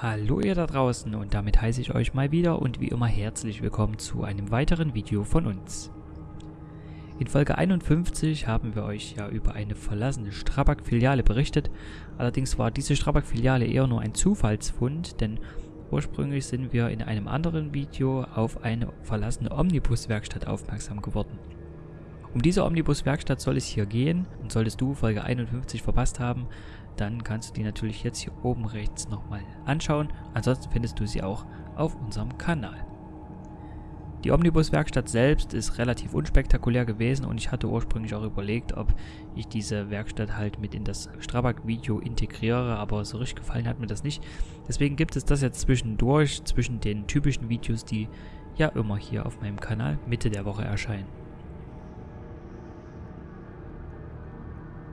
Hallo ihr da draußen und damit heiße ich euch mal wieder und wie immer herzlich willkommen zu einem weiteren Video von uns. In Folge 51 haben wir euch ja über eine verlassene Strabag-Filiale berichtet, allerdings war diese Strabag-Filiale eher nur ein Zufallsfund, denn ursprünglich sind wir in einem anderen Video auf eine verlassene Omnibus-Werkstatt aufmerksam geworden. Um diese Omnibus-Werkstatt soll es hier gehen und solltest du Folge 51 verpasst haben, dann kannst du die natürlich jetzt hier oben rechts nochmal anschauen. Ansonsten findest du sie auch auf unserem Kanal. Die Omnibus-Werkstatt selbst ist relativ unspektakulär gewesen und ich hatte ursprünglich auch überlegt, ob ich diese Werkstatt halt mit in das Strabag-Video integriere, aber so richtig gefallen hat mir das nicht. Deswegen gibt es das jetzt zwischendurch, zwischen den typischen Videos, die ja immer hier auf meinem Kanal Mitte der Woche erscheinen.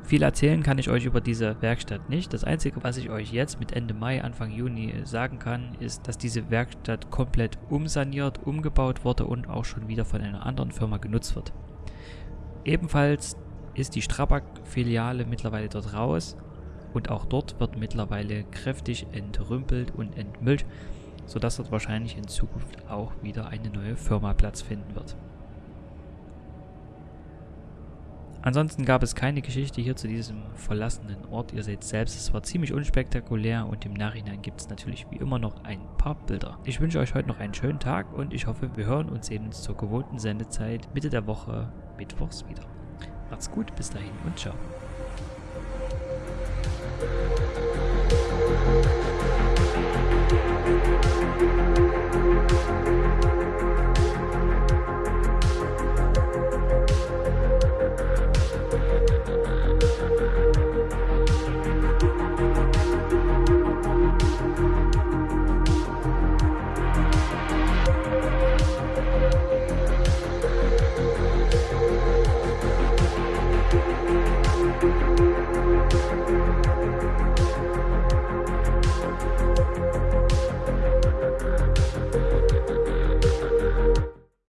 Viel erzählen kann ich euch über diese Werkstatt nicht. Das Einzige, was ich euch jetzt mit Ende Mai, Anfang Juni sagen kann, ist, dass diese Werkstatt komplett umsaniert, umgebaut wurde und auch schon wieder von einer anderen Firma genutzt wird. Ebenfalls ist die Strabag-Filiale mittlerweile dort raus und auch dort wird mittlerweile kräftig entrümpelt und entmüllt, sodass dort wahrscheinlich in Zukunft auch wieder eine neue Firma Platz finden wird. Ansonsten gab es keine Geschichte hier zu diesem verlassenen Ort. Ihr seht selbst, es war ziemlich unspektakulär und im Nachhinein gibt es natürlich wie immer noch ein paar Bilder. Ich wünsche euch heute noch einen schönen Tag und ich hoffe, wir hören und sehen uns zur gewohnten Sendezeit Mitte der Woche Mittwochs wieder. Macht's gut, bis dahin und ciao.